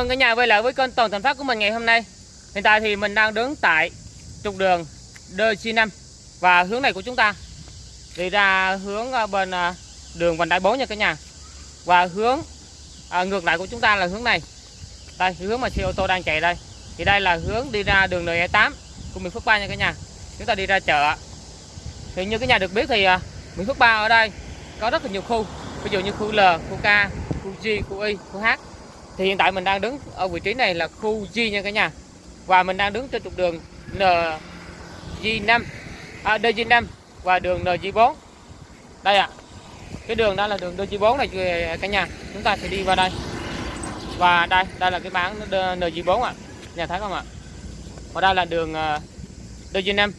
mừng cả nhà quay lại với kênh Toàn Thành Phát của mình ngày hôm nay. Hiện tại thì mình đang đứng tại trục đường DC5 và hướng này của chúng ta đi ra hướng à, bên à, đường vành đai 4 nha cả nhà. Và hướng à, ngược lại của chúng ta là hướng này. Đây, hướng mà xe ô tô đang chạy đây. Thì đây là hướng đi ra đường NE8 của Mỹ Phước 3 nha cả nhà. Chúng ta đi ra chợ. Thì như cả nhà được biết thì à, Mỹ Phước 3 ở đây có rất là nhiều khu. Ví dụ như khu L, khu K, khu G, khu Y, khu H thì hiện tại mình đang đứng ở vị trí này là khu G nha cả nhà và mình đang đứng trên trục đường NG5 à, DG5 và đường NG4 đây ạ à. cái đường đó là đường DG4 này cả nhà chúng ta sẽ đi vào đây và đây đây là cái bảng NG4 ạ à. nhà thấy không ạ à? và đây là đường ờ, DG5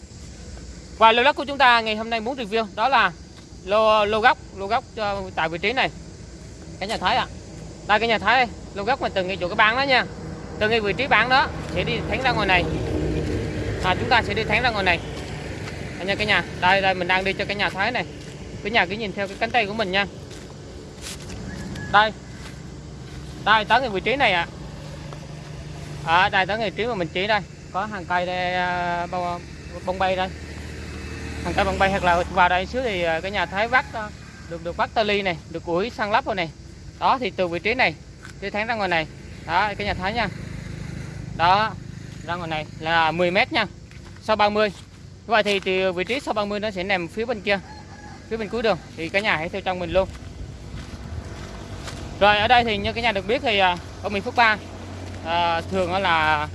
và lô đất của chúng ta ngày hôm nay muốn review đó là lô lô góc lô góc cho ờ, tại vị trí này cả nhà thấy ạ à đây cái nhà thấy đây lô gốc mà từng ngay chỗ cái bán đó nha. Từ ngay vị trí bán đó sẽ đi thẳng ra ngoài này. À, chúng ta sẽ đi thẳng ra ngoài này. Anh nha cái nhà. Đây đây mình đang đi cho cái nhà thấy này. Cái nhà cứ nhìn theo cái cánh tay của mình nha. Đây. Đây tới cái vị trí này ạ. À. à, đây tới vị trí mà mình chỉ đây. Có hàng cây đây à, bông, bông bay đây. Hàng cây bông bay hoặc là vào đây xíu thì à, cái nhà thấy vắt à, được được vắt tơ ly này được ủi sang lắp rồi này đó thì từ vị trí này đi thẳng ra ngoài này. Đó cái nhà thái nha. Đó ra ngoài này là 10 mét nha sau 30 như vậy thì từ vị trí sau 30 nó sẽ nằm phía bên kia phía bên cuối đường. Thì cả nhà hãy theo trong mình luôn. Rồi ở đây thì như cái nhà được biết thì à, ở miền Phước Ba à, thường là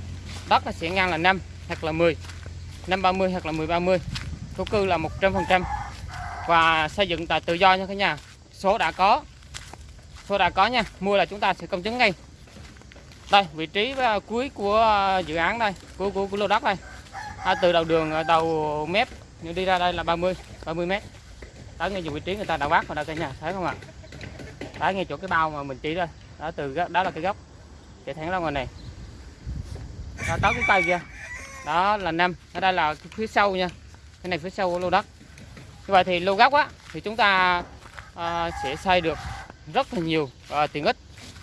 đất là sẽ ngang là 5 hoặc là 10 5 30 hoặc là 10 30 thổ cư là 100% và xây dựng tại tự do nha cả nhà. Số đã có số đã có nha mua là chúng ta sẽ công chứng ngay. Đây vị trí à, cuối của à, dự án đây của của, của lô đất đây. À, từ đầu đường à, đầu mép nhưng đi ra đây là 30 30 mét. Đó ngay vị trí người ta đã vác vào đây cả nhà thấy không ạ? Đó ngay chỗ cái bao mà mình chỉ đây đó từ đó là cái góc. Chạy thẳng ra ngoài này. Đó, tới cái cây kia đó là năm ở đây là phía sau nha. Cái này phía sau của lô đất. Như vậy thì lô góc á thì chúng ta uh, sẽ xây được rất là nhiều à, tiện ích.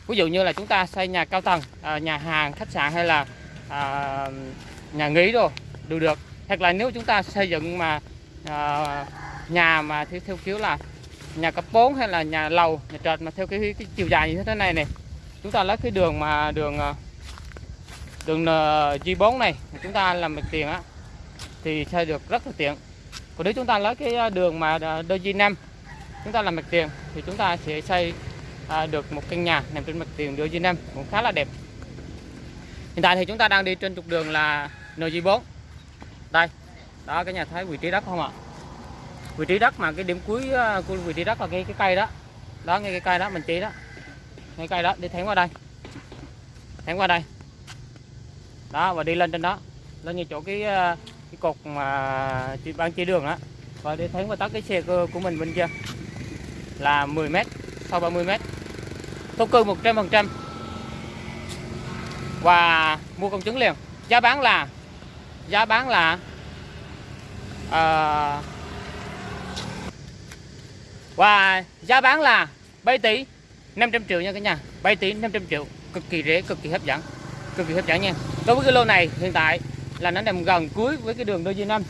Ví dụ như là chúng ta xây nhà cao tầng à, nhà hàng khách sạn hay là à, nhà nghỉ đồ đều được. Hoặc là nếu chúng ta xây dựng mà à, nhà mà theo, theo kiểu là nhà cấp 4 hay là nhà lầu nhà trệt mà theo cái, cái chiều dài như thế này này chúng ta lấy cái đường mà đường à, đường à, G4 này chúng ta làm mặt tiền á thì xây được rất là tiện. Còn nếu chúng ta lấy cái à, đường mà DG5 chúng ta làm mặt tiền thì chúng ta sẽ xây à, được một căn nhà nằm trên mặt tiền đường G5 cũng khá là đẹp. Hiện tại thì chúng ta đang đi trên trục đường là NG4 đây đó cái nhà thấy vị trí đất không ạ? Vị trí đất mà cái điểm cuối à, của vị trí đất là cái cái cây đó. Đó ngay cái cây đó mình chỉ đó. Ngay cây đó đi thẳng qua đây. Thẳng qua đây. Đó và đi lên trên đó. Lên như chỗ cái à, cái cột mà ban chỉ đường á. Và đi thẳng qua tắt cái xe của mình bên kia là 10 m sau 30 m thổ cư 100% và mua công chứng liền. Giá bán là giá bán là à, và giá bán là 7 tỷ 500 triệu nha cả nhà. 7 tỷ 500 triệu. Cực kỳ rẻ cực kỳ hấp dẫn. Cực kỳ hấp dẫn nha. Đối với cái lô này hiện tại là nó nằm gần cuối với cái đường đôi G5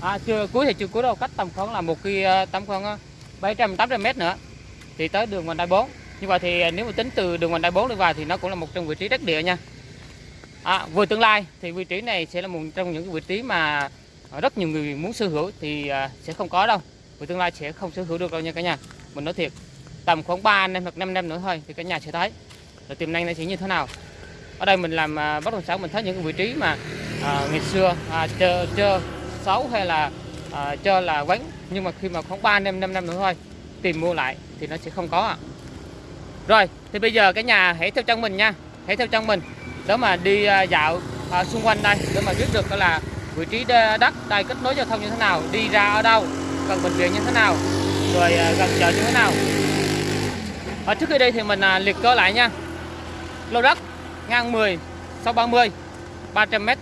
à, chưa cuối thì chưa cuối đâu cách tầm khoảng là một cái ờ, tầm khoảng ờ, 700 800 mét nữa thì tới đường vành đai 4 như vậy thì à, nếu mà tính từ đường vành đai 4 đi vào thì nó cũng là một trong vị trí đắc địa nha. À, vừa tương lai thì vị trí này sẽ là một trong những vị trí mà rất nhiều người muốn sở hữu thì à, sẽ không có đâu. Vừa tương lai sẽ không sở hữu được đâu nha cả nhà. Mình nói thiệt tầm khoảng 3 năm hoặc 5 năm nữa thôi thì cả nhà sẽ thấy là tiềm năng nó sẽ như thế nào. Ở đây mình làm à, bất động sản mình thấy những cái vị trí mà à, ngày xưa à, chờ chờ xấu hay là à, cho là quánh nhưng mà khi mà khoảng 3 năm 5 năm nữa thôi tìm mua lại thì nó sẽ không có ạ. Rồi thì bây giờ cái nhà hãy theo chân mình nha hãy theo chân mình. Đó mà đi ờ, dạo à, xung quanh đây để mà biết được là vị trí đất đây kết nối giao thông như thế nào đi ra ở đâu gần bệnh viện như thế nào rồi à, gần chợ như thế nào. Ở trước khi đi thì mình à, liệt kê lại nha. Lô đất ngang 10 sau 30 300m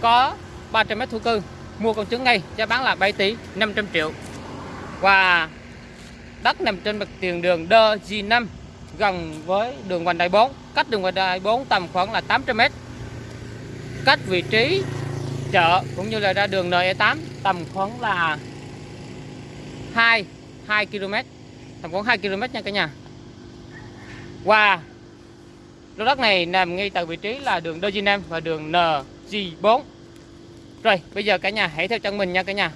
có 300m thổ cư mua con trứng ngay, giá bán là 7 tỷ 500 triệu. Và đất nằm trên mặt tiền đường Đơ G5 gần với đường vành đai 4 cách đường vành đai 4 tầm khoảng là 800 m cách vị trí chợ cũng như là ra đường NE8 tầm khoảng là 2 2 km tầm khoảng 2 km nha cả nhà. Và lô đất này nằm ngay tại vị trí là đường DG5 và đường NG4 rồi bây giờ cả nhà hãy theo chân mình nha cả nhà.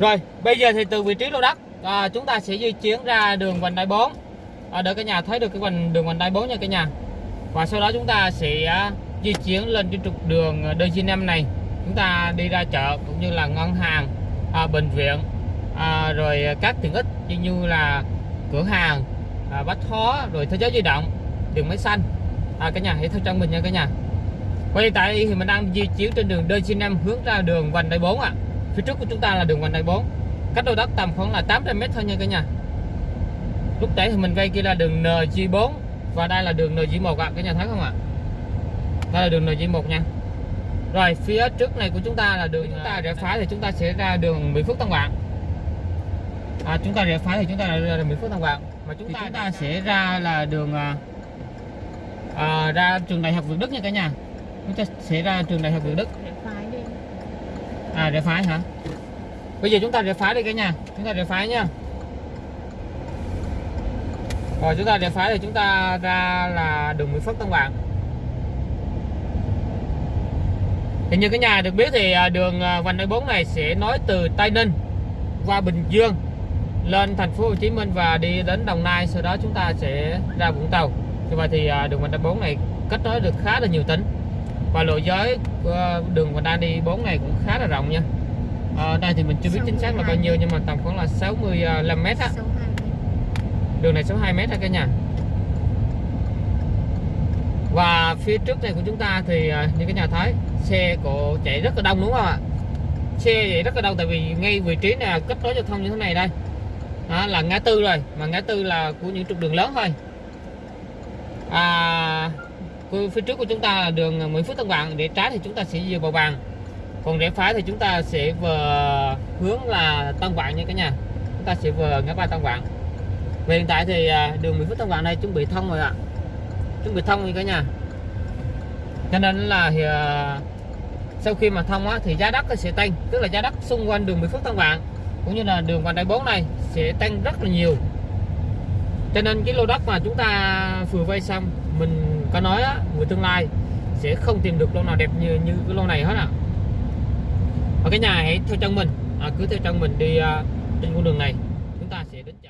Rồi bây giờ thì từ vị trí lô đất à, chúng ta sẽ di chuyển ra đường vành đai 4 à, để cả nhà thấy được cái vành đường vành đai 4 nha cả nhà. Và sau đó chúng ta sẽ à, di chuyển lên trên trục đường à, DG5 này. Chúng ta đi ra chợ cũng như là ngân hàng à, bệnh viện à, rồi các tiện ích như là cửa hàng à, bách hóa rồi thế giới di động đường máy xanh. À, cả nhà hãy theo chân mình nha cả nhà hiện tại thì mình đang di chuyển trên đường D5 hướng ra đường vành đai 4 ạ à. phía trước của chúng ta là đường vành đai 4 cách đôi đất tầm khoảng là 800 m thôi nha cả nhà lúc nãy thì mình quay kia là đường NG4 và đây là đường NG1 ạ à. cả nhà thấy không ạ à? đây là đường NG1 nha rồi phía trước này của chúng ta là đường chúng ta rẽ phải thì chúng ta sẽ ra đường Mỹ Phước Tân Vạn à, chúng ta rẽ phải thì chúng ta ra đường Mỹ Phước Tân Vạn mà chúng ta, chúng ta sẽ ra là đường à, à, ra trường đại học Việt Đức nha cả nhà ta sẽ ra trường đại học Việt Đức. À rẽ phải hả? Bây giờ chúng ta rẽ phải đi cả nhà. Chúng ta rẽ phải nha rồi chúng ta rẽ phải thì chúng ta ra là đường Mỹ Phước Tân Vạn thì như cái nhà được biết thì à, đường à, vành đai 4 này sẽ nối từ Tây Ninh qua Bình Dương lên thành phố Hồ Chí Minh và đi đến Đồng Nai. Sau đó chúng ta sẽ ra Vũng Tàu. Như vậy thì à, đường vành đai 4 này kết nối được khá là nhiều tỉnh và lộ giới đường vành ta đi 4 này cũng khá là rộng nha. Ở đây thì mình chưa biết chính xác là bao nhiêu nhưng mà tầm khoảng là 65 à, mét á. Đường này 62 mét ha cả nhà. Và phía trước này của chúng ta thì à, như cái nhà thấy xe cổ chạy rất là đông đúng không ạ? Xe chạy rất là đông tại vì ngay vị trí này kết nối giao thông như thế này đây. Đó, là ngã tư rồi mà ngã tư là của những trục đường lớn thôi. À, phía trước của chúng ta là đường Nguyễn Phước Tân Vạn để trái thì chúng ta sẽ về Bầu Bàng còn rẽ phải thì chúng ta sẽ vừa hướng là Tân Vạn nha cả nhà. Chúng ta sẽ vừa ngã ba Tân Vạn về hiện tại thì à, đường Nguyễn Phước Tân Vạn này chuẩn bị thông rồi ạ. Chuẩn bị thông rồi cả nhà. Cho nên là thì, sau khi mà thông á, thì giá đất sẽ tăng tức là giá đất xung quanh đường Mỹ Phước Tân Vạn cũng như là đường vành đai 4 này sẽ tăng rất là nhiều. Cho nên cái lô đất mà chúng ta vừa vay xong mình có nói á, người tương lai sẽ không tìm được lô nào đẹp như như cái lô này hết ạ à. ở cái nhà hãy theo chân mình à, cứ theo chân mình đi à, trên con đường này chúng ta sẽ đến chợ